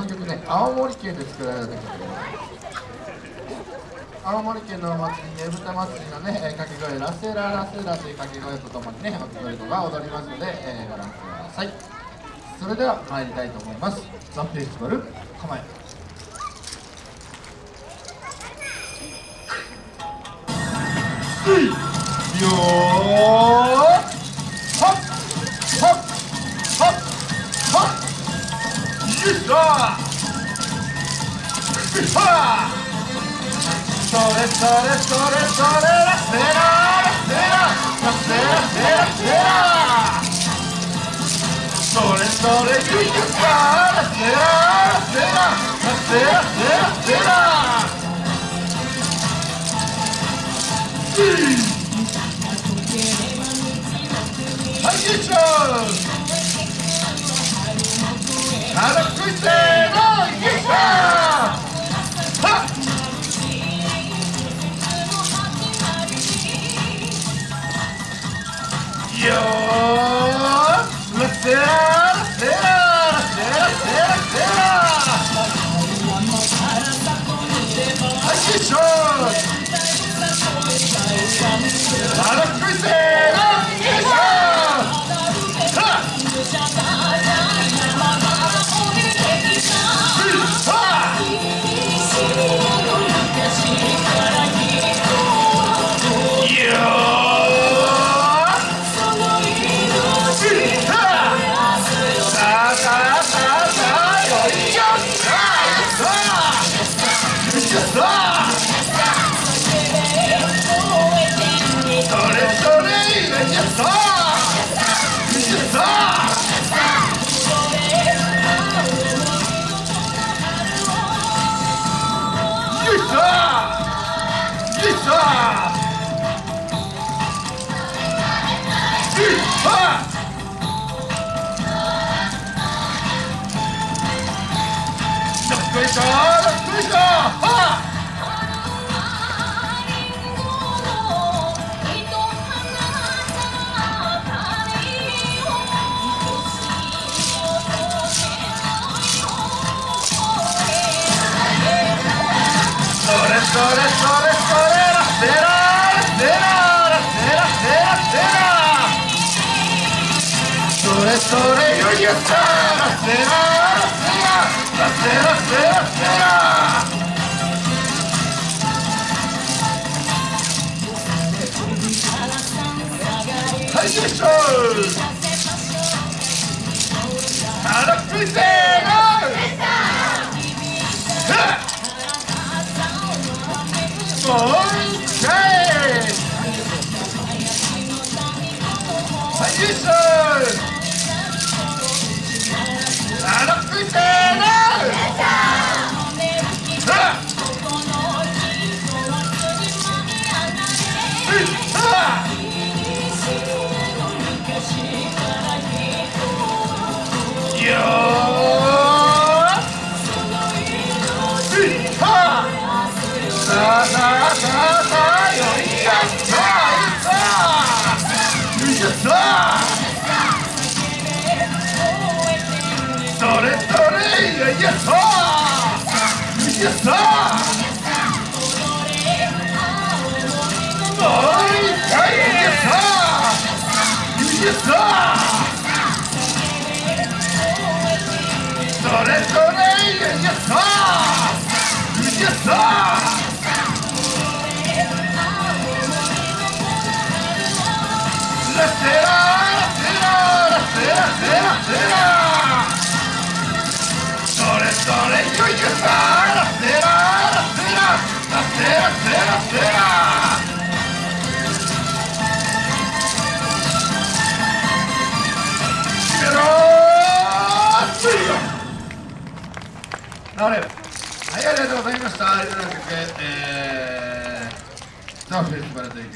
の曲ね青森県で作られた曲青森県のお祭りねぶた祭りのね掛け声ラセララセラという掛け声とともにね踊り子が踊りますので、えー、ご覧ください。それでは参りたいと思います。ザ・フェイスバル構え。よーっよいしょはっそれそれそれそれラセララセララセよいセラセラそれそれよいよさラセララセララセラセラセラはいよいしれよいしょさあよいしょさあもう一回よいしょさあよいしょさあそれそれよいしょさあよいはいありがとうございましたえー